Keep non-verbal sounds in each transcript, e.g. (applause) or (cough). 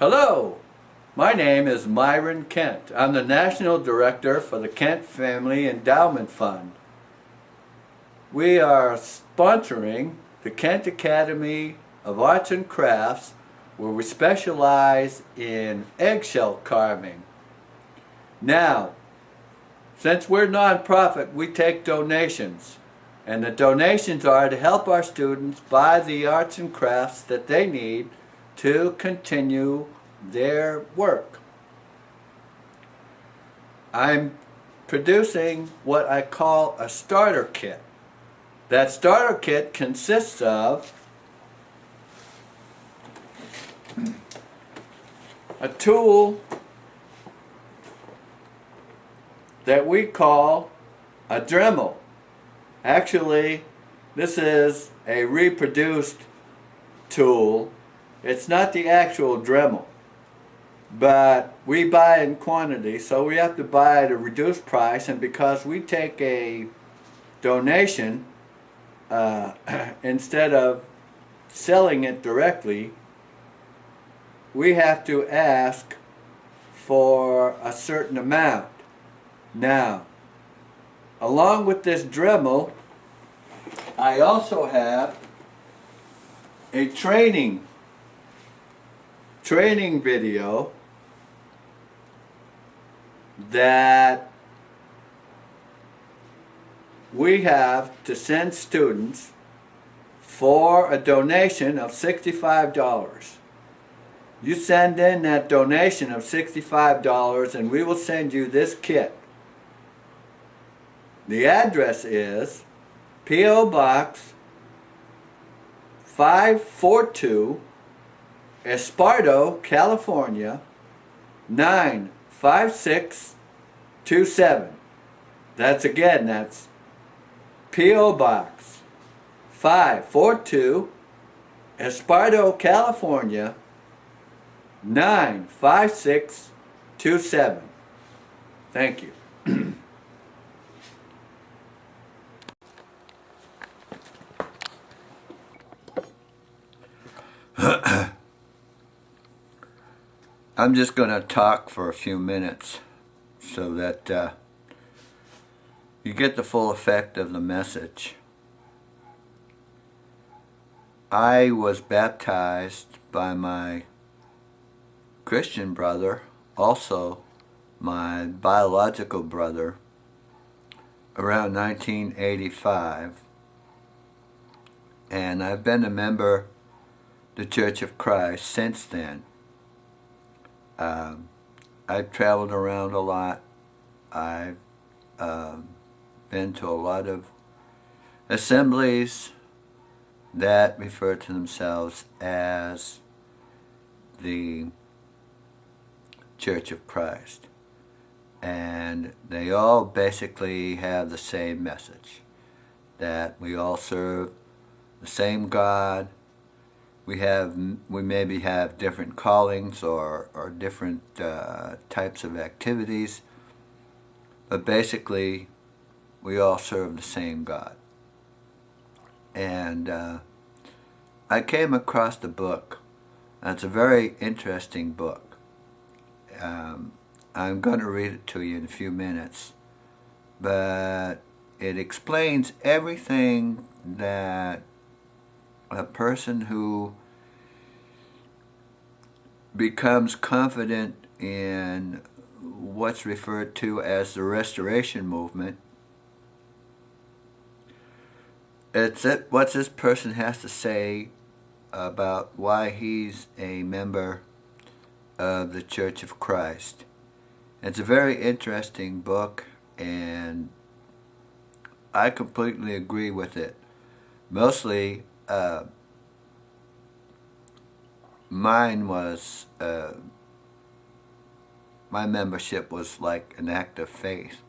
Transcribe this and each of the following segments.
Hello, my name is Myron Kent. I'm the National Director for the Kent Family Endowment Fund. We are sponsoring the Kent Academy of Arts and Crafts where we specialize in eggshell carving. Now, since we're nonprofit, we take donations. And the donations are to help our students buy the arts and crafts that they need to continue their work. I'm producing what I call a starter kit. That starter kit consists of a tool that we call a Dremel. Actually, this is a reproduced tool. It's not the actual Dremel, but we buy in quantity, so we have to buy at a reduced price, and because we take a donation, uh, (clears throat) instead of selling it directly, we have to ask for a certain amount. Now, along with this Dremel, I also have a training training video that we have to send students for a donation of $65. You send in that donation of $65 and we will send you this kit. The address is P.O. Box 542 Esparto, California 95627. That's again, that's P.O. Box 542 Esparto, California 95627. Thank you. (clears throat) I'm just going to talk for a few minutes so that uh, you get the full effect of the message. I was baptized by my Christian brother, also my biological brother, around 1985. And I've been a member the Church of Christ since then. Um, I've traveled around a lot. I've um, been to a lot of assemblies that refer to themselves as the Church of Christ. And they all basically have the same message, that we all serve the same God, we have we maybe have different callings or, or different uh, types of activities but basically we all serve the same God. And uh, I came across the book and it's a very interesting book. Um, I'm going to read it to you in a few minutes but it explains everything that a person who becomes confident in what's referred to as the restoration movement it's it, what this person has to say about why he's a member of the Church of Christ. It's a very interesting book and I completely agree with it. Mostly uh, mine was, uh, my membership was like an act of faith,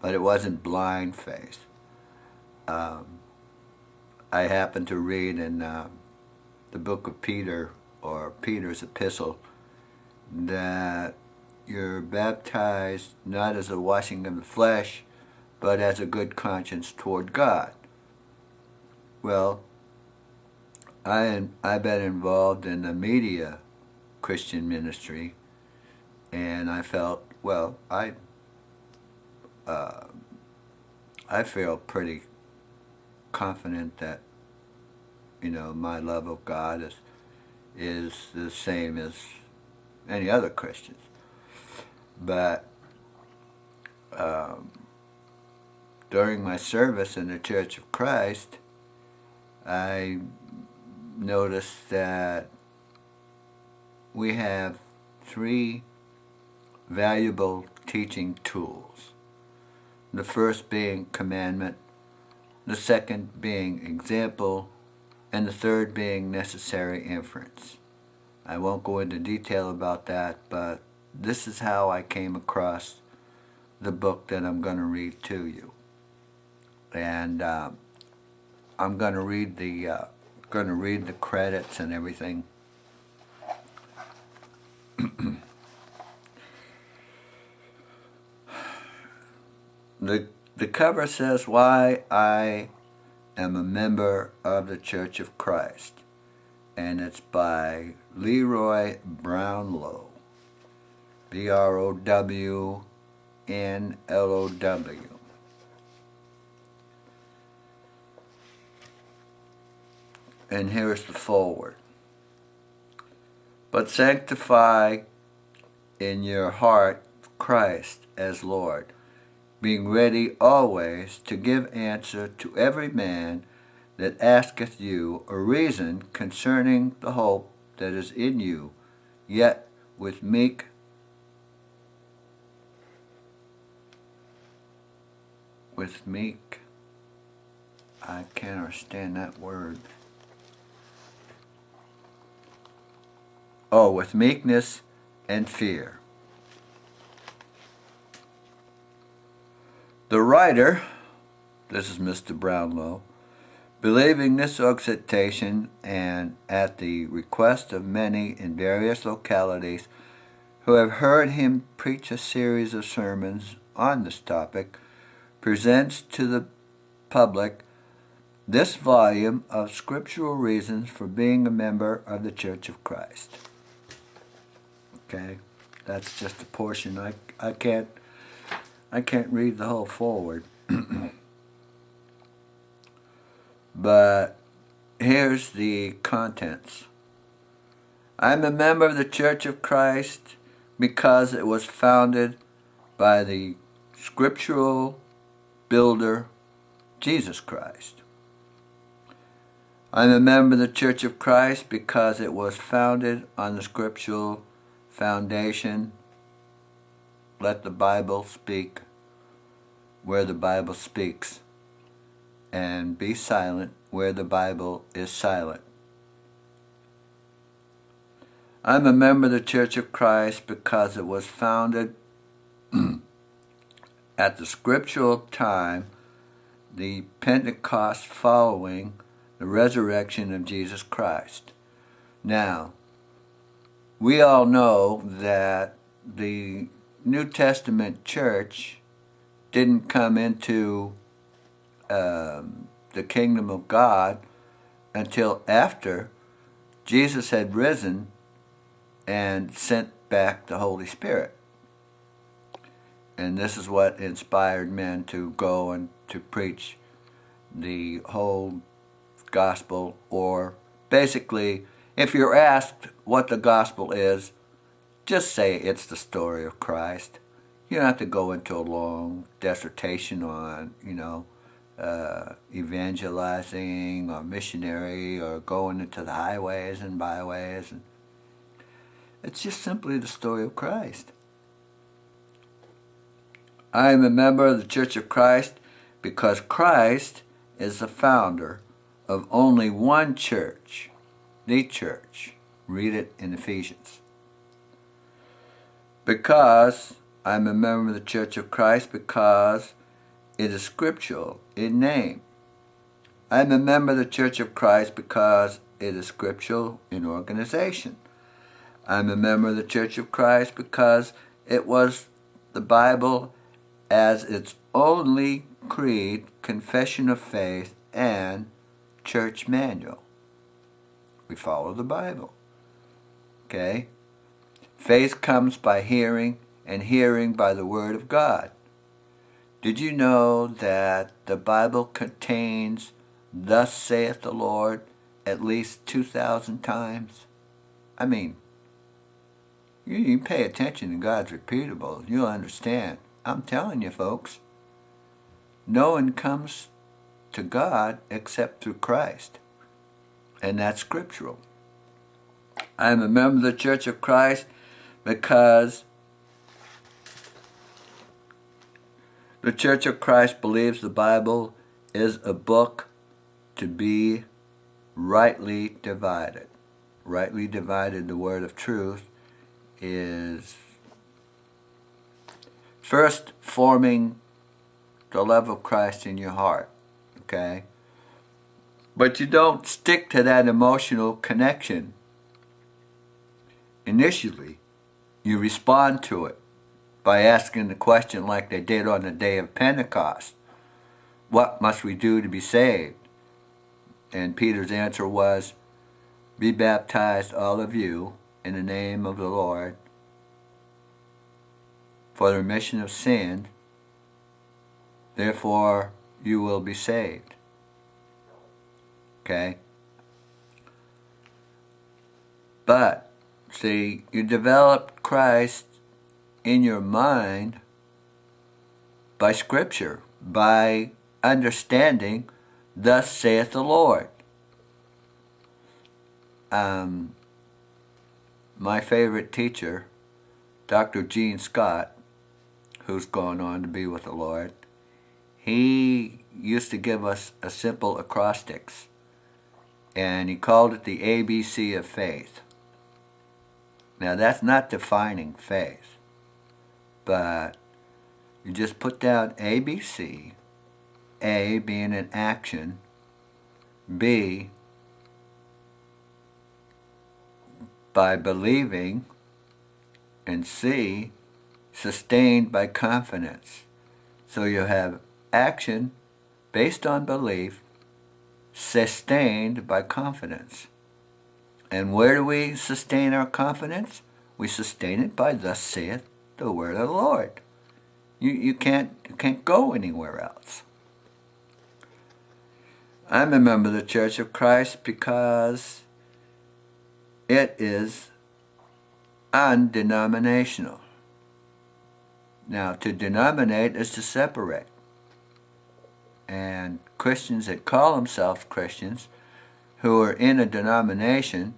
but it wasn't blind faith. Um, I happened to read in uh, the book of Peter, or Peter's epistle, that you're baptized not as a washing of the flesh, but as a good conscience toward God. Well, I, I've been involved in the media Christian ministry, and I felt, well, I, uh, I feel pretty confident that, you know, my love of God is, is the same as any other Christians. But um, during my service in the Church of Christ, I noticed that we have three valuable teaching tools. The first being commandment, the second being example, and the third being necessary inference. I won't go into detail about that, but this is how I came across the book that I'm going to read to you. And uh, I'm going to read the uh, going to read the credits and everything. (clears throat) the the cover says why I am a member of the Church of Christ and it's by Leroy Brownlow B-R-O-W and here's the foreword but sanctify in your heart Christ as Lord being ready always to give answer to every man that asketh you a reason concerning the hope that is in you, yet with meek with meek I can't understand that word. Oh, with meekness and fear. The writer, this is Mr. Brownlow, believing this exhortation and at the request of many in various localities who have heard him preach a series of sermons on this topic, presents to the public this volume of scriptural reasons for being a member of the Church of Christ. Okay, that's just a portion. I, I can't I can't read the whole foreword. (clears throat) but here's the contents. I'm a member of the Church of Christ because it was founded by the scriptural builder, Jesus Christ. I'm a member of the Church of Christ because it was founded on the scriptural foundation let the Bible speak where the Bible speaks and be silent where the Bible is silent. I'm a member of the Church of Christ because it was founded (clears throat) at the scriptural time, the Pentecost following the resurrection of Jesus Christ. Now, we all know that the New Testament church didn't come into um, the kingdom of God until after Jesus had risen and sent back the Holy Spirit. And this is what inspired men to go and to preach the whole gospel, or basically, if you're asked what the gospel is, just say it's the story of Christ. You don't have to go into a long dissertation on, you know, uh, evangelizing or missionary or going into the highways and byways. And it's just simply the story of Christ. I am a member of the Church of Christ because Christ is the founder of only one church, the church. Read it in Ephesians because I'm a member of the Church of Christ because it is scriptural in name. I'm a member of the Church of Christ because it is scriptural in organization. I'm a member of the Church of Christ because it was the Bible as its only creed, confession of faith, and church manual. We follow the Bible. Okay? Faith comes by hearing, and hearing by the Word of God. Did you know that the Bible contains, Thus saith the Lord, at least 2,000 times? I mean, you, you pay attention to God's repeatable, you'll understand. I'm telling you, folks, no one comes to God except through Christ. And that's scriptural. I'm a member of the Church of Christ because the Church of Christ believes the Bible is a book to be rightly divided. Rightly divided, the word of truth, is first forming the love of Christ in your heart, okay? But you don't stick to that emotional connection initially. You respond to it by asking the question like they did on the day of Pentecost. What must we do to be saved? And Peter's answer was, Be baptized, all of you, in the name of the Lord, for the remission of sin, therefore you will be saved. Okay? But, see, you develop Christ in your mind by Scripture, by understanding, thus saith the Lord. Um, my favorite teacher, Dr. Gene Scott, who's gone on to be with the Lord, he used to give us a simple acrostics, and he called it the ABC of faith. Now that's not defining faith, but you just put down ABC, A being an action, B by believing, and C sustained by confidence. So you have action based on belief, sustained by confidence. And where do we sustain our confidence? We sustain it by thus saith the word of the Lord. You, you, can't, you can't go anywhere else. I'm a member of the Church of Christ because it is undenominational. Now, to denominate is to separate. And Christians that call themselves Christians, who are in a denomination,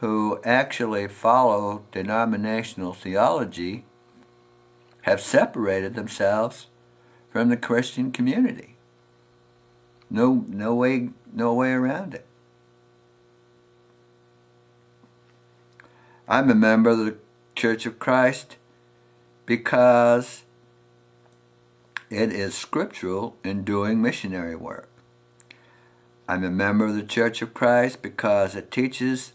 who actually follow denominational theology, have separated themselves from the Christian community. No, no way, no way around it. I'm a member of the Church of Christ because it is scriptural in doing missionary work. I'm a member of the Church of Christ because it teaches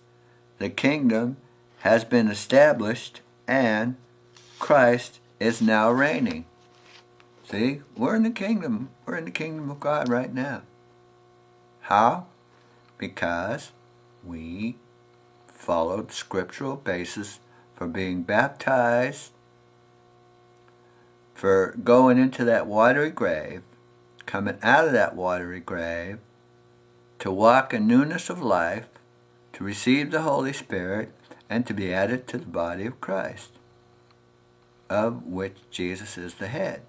the kingdom has been established and Christ is now reigning. See, we're in the kingdom. We're in the kingdom of God right now. How? Because we followed scriptural basis for being baptized, for going into that watery grave, coming out of that watery grave, to walk in newness of life, to receive the Holy Spirit, and to be added to the body of Christ, of which Jesus is the head.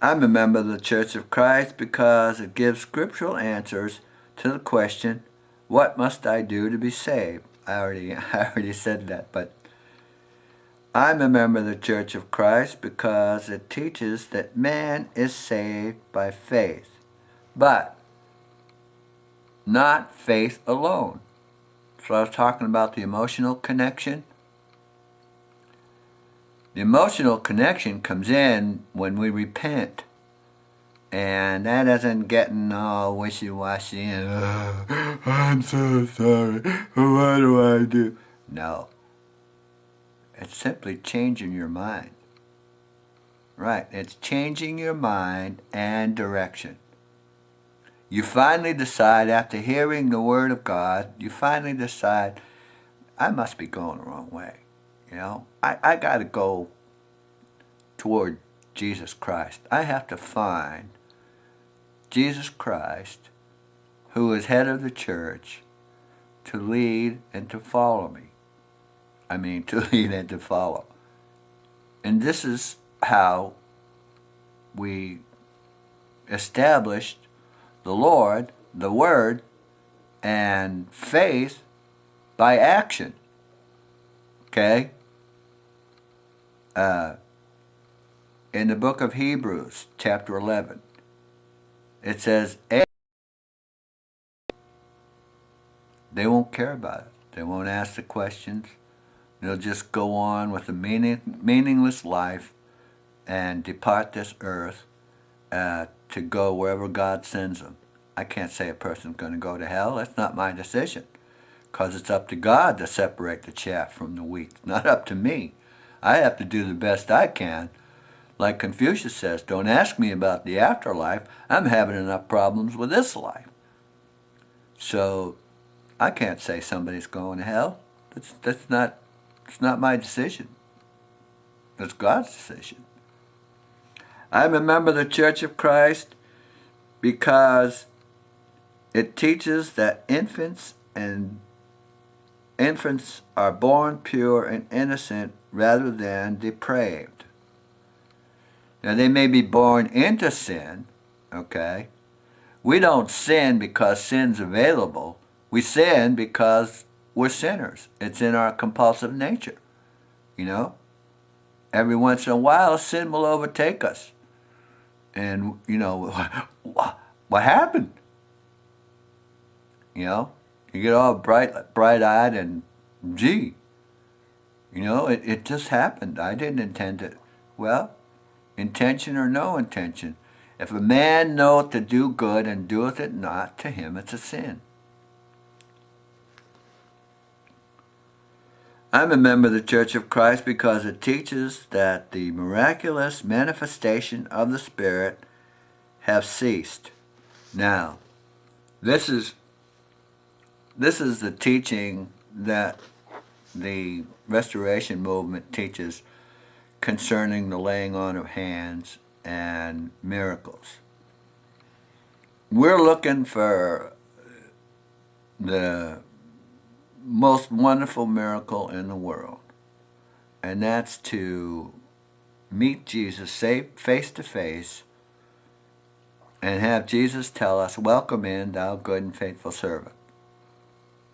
I'm a member of the Church of Christ because it gives scriptural answers to the question, what must I do to be saved? I already, (laughs) I already said that, but I'm a member of the Church of Christ because it teaches that man is saved by faith, but not faith alone. So I was talking about the emotional connection. The emotional connection comes in when we repent and that isn't getting all wishy-washy and, oh, I'm so sorry, what do I do? No. It's simply changing your mind. Right, it's changing your mind and direction. You finally decide, after hearing the Word of God, you finally decide, I must be going the wrong way. You know, I, I got to go toward Jesus Christ. I have to find Jesus Christ, who is head of the church, to lead and to follow me. I mean, (laughs) to lead and to follow. And this is how we established the Lord, the Word, and faith by action. Okay? Uh, in the book of Hebrews, chapter 11, it says, they won't care about it. They won't ask the questions. They'll just go on with a meaning, meaningless life and depart this earth uh, to go wherever God sends them. I can't say a person's going to go to hell. That's not my decision. Because it's up to God to separate the chaff from the wheat. Not up to me. I have to do the best I can. Like Confucius says, don't ask me about the afterlife. I'm having enough problems with this life. So I can't say somebody's going to hell. That's, that's not, it's not my decision. It's God's decision. I'm a member of the Church of Christ because it teaches that infants and infants are born pure and innocent rather than depraved. Now they may be born into sin, okay? We don't sin because sin's available. We sin because we're sinners. It's in our compulsive nature, you know? Every once in a while, sin will overtake us. And, you know, (laughs) what happened? You know, you get all bright, bright-eyed and, gee, you know, it, it just happened. I didn't intend it. Well, intention or no intention, if a man knoweth to do good and doeth it not, to him it's a sin. I'm a member of the Church of Christ because it teaches that the miraculous manifestation of the Spirit have ceased. Now, this is this is the teaching that the Restoration Movement teaches concerning the laying on of hands and miracles. We're looking for the most wonderful miracle in the world. And that's to meet Jesus face to face and have Jesus tell us, Welcome in, thou good and faithful servant.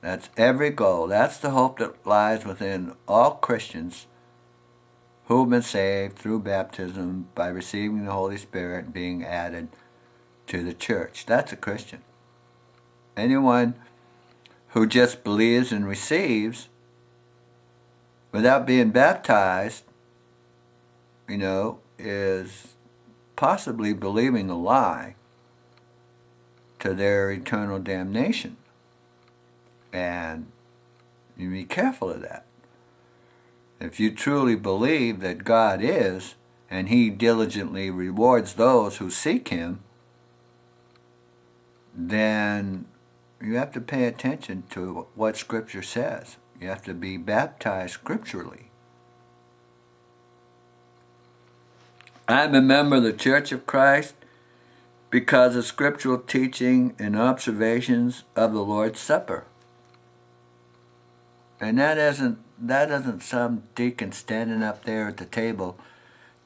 That's every goal. That's the hope that lies within all Christians who have been saved through baptism by receiving the Holy Spirit and being added to the church. That's a Christian. Anyone who just believes and receives without being baptized, you know, is possibly believing a lie to their eternal damnation. And you be careful of that. If you truly believe that God is, and he diligently rewards those who seek him, then you have to pay attention to what Scripture says. You have to be baptized scripturally. I'm a member of the Church of Christ because of scriptural teaching and observations of the Lord's Supper. And that isn't that isn't some deacon standing up there at the table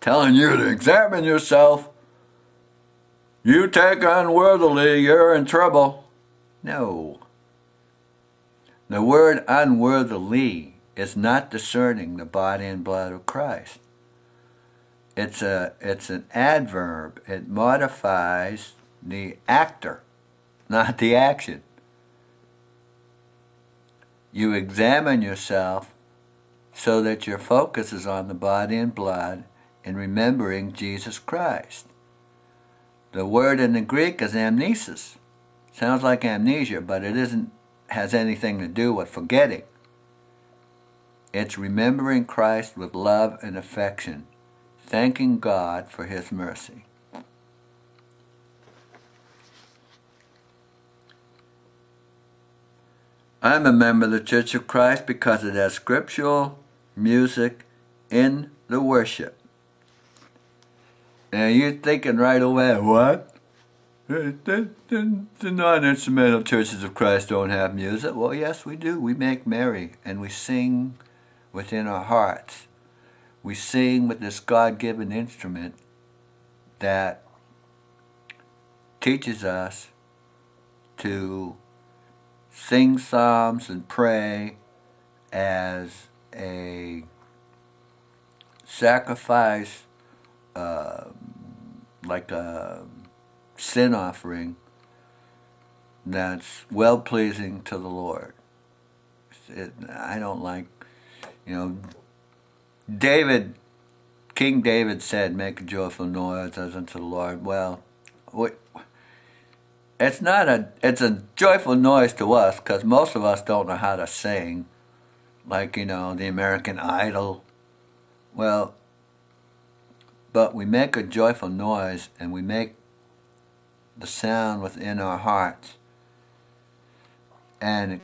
telling you to examine yourself. You take unworthily, you're in trouble. No. The word unworthily is not discerning the body and blood of Christ. It's, a, it's an adverb. It modifies the actor, not the action. You examine yourself so that your focus is on the body and blood and remembering Jesus Christ. The word in the Greek is amnesis. Sounds like amnesia, but it isn't has anything to do with forgetting. It's remembering Christ with love and affection, thanking God for his mercy. I'm a member of the Church of Christ because it has scriptural music in the worship. And you're thinking right away, what? The, the, the, the non-instrumental churches of Christ don't have music. Well, yes, we do. We make merry and we sing within our hearts. We sing with this God-given instrument that teaches us to sing psalms and pray as a sacrifice, uh, like a sin offering that's well pleasing to the Lord. It, I don't like, you know, David, King David said, make a joyful noise as unto the Lord. Well, it's not a, it's a joyful noise to us because most of us don't know how to sing. Like, you know, the American Idol. Well, but we make a joyful noise and we make the sound within our hearts. And